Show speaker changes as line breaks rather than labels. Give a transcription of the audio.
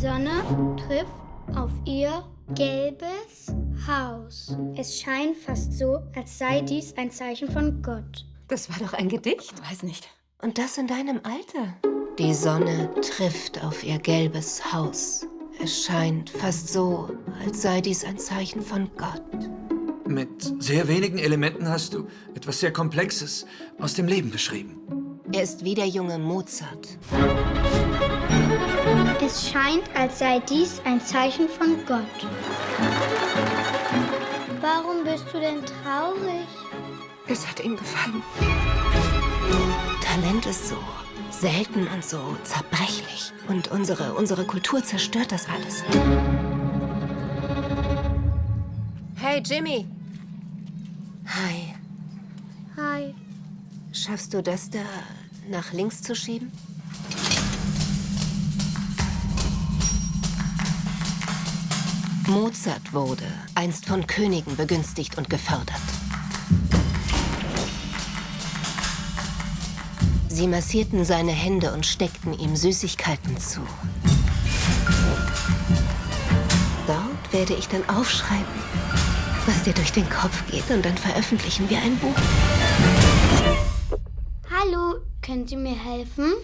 Sonne trifft auf ihr gelbes Haus. Es scheint fast so, als sei dies ein Zeichen von Gott.
Das war doch ein Gedicht.
Weiß nicht.
Und das in deinem Alter. Die Sonne trifft auf ihr gelbes Haus. Es scheint fast so, als sei dies ein Zeichen von Gott.
Mit sehr wenigen Elementen hast du etwas sehr Komplexes aus dem Leben beschrieben.
Er ist wie der junge Mozart.
Es scheint, als sei dies ein Zeichen von Gott. Warum bist du denn traurig?
Es hat ihm gefallen. Talent ist so selten und so zerbrechlich. Und unsere, unsere Kultur zerstört das alles. Hey, Jimmy. Hi.
Hi.
Schaffst du das da nach links zu schieben? Mozart wurde einst von Königen begünstigt und gefördert. Sie massierten seine Hände und steckten ihm Süßigkeiten zu. Dort werde ich dann aufschreiben, was dir durch den Kopf geht, und dann veröffentlichen wir ein Buch.
Hallo, können Sie mir helfen?